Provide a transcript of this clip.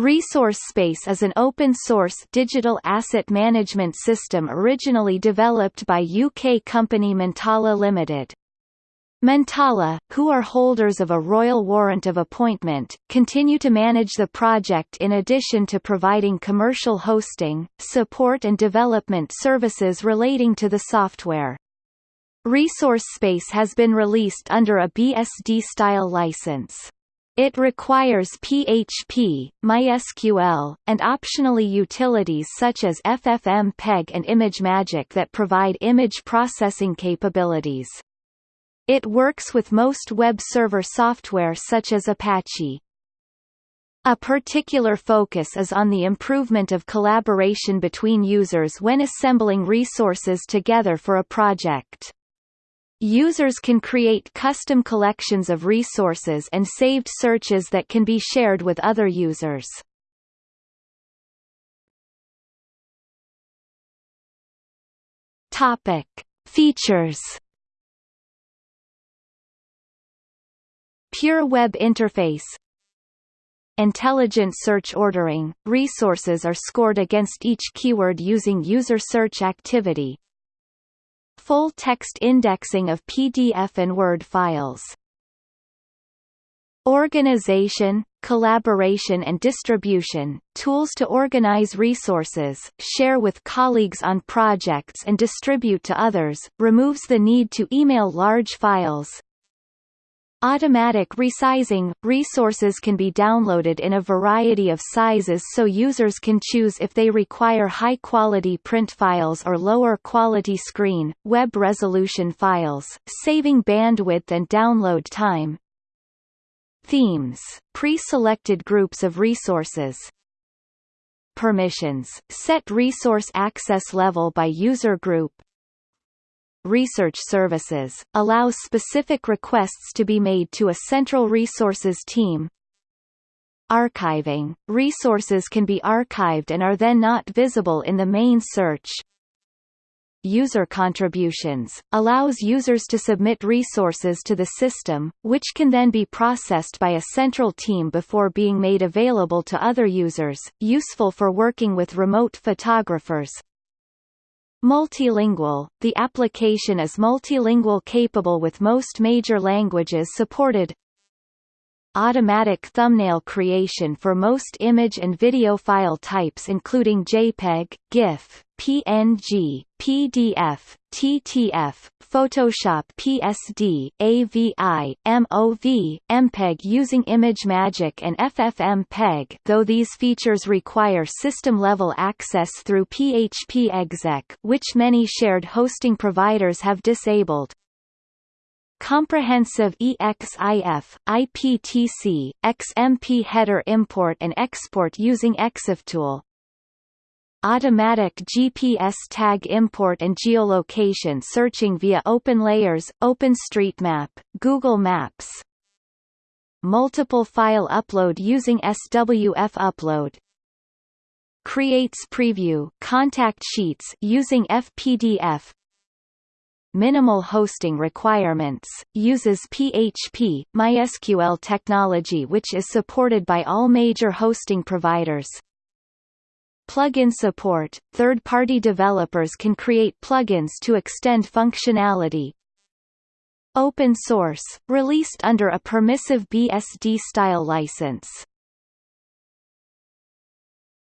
ResourceSpace is an open-source digital asset management system originally developed by UK company Montala Limited. Montala, who are holders of a royal warrant of appointment, continue to manage the project in addition to providing commercial hosting, support and development services relating to the software. ResourceSpace has been released under a BSD-style license. It requires PHP, MySQL, and optionally utilities such as FFmpeg and ImageMagick that provide image processing capabilities. It works with most web server software such as Apache. A particular focus is on the improvement of collaboration between users when assembling resources together for a project. Users can create custom collections of resources and saved searches that can be shared with other users. Topic: Features. Pure web interface. Intelligent search ordering. Resources are scored against each keyword using user search activity, Full-text indexing of PDF and Word files. Organization, collaboration and distribution, tools to organize resources, share with colleagues on projects and distribute to others, removes the need to email large files, Automatic resizing – Resources can be downloaded in a variety of sizes so users can choose if they require high-quality print files or lower-quality screen, web resolution files, saving bandwidth and download time. Themes – Pre-selected groups of resources Permissions – Set resource access level by user group Research Services, allows specific requests to be made to a central resources team. Archiving – Resources can be archived and are then not visible in the main search. User contributions, allows users to submit resources to the system, which can then be processed by a central team before being made available to other users, useful for working with remote photographers, Multilingual – The application is multilingual capable with most major languages supported Automatic thumbnail creation for most image and video file types including JPEG, GIF, PNG, PDF, TTF, Photoshop PSD, AVI, MOV, MPEG using ImageMagick and FFmpeg though these features require system-level access through PHP exec which many shared hosting providers have disabled. Comprehensive EXIF, IPTC, XMP header import and export using EXIFTool, Automatic GPS tag import and geolocation searching via OpenLayers, OpenStreetMap, Google Maps. Multiple file upload using SWF upload. Creates preview contact sheets using FPDF. Minimal hosting requirements, uses PHP, MySQL technology which is supported by all major hosting providers. Plugin support – Third-party developers can create plugins to extend functionality. Open source – Released under a permissive BSD-style license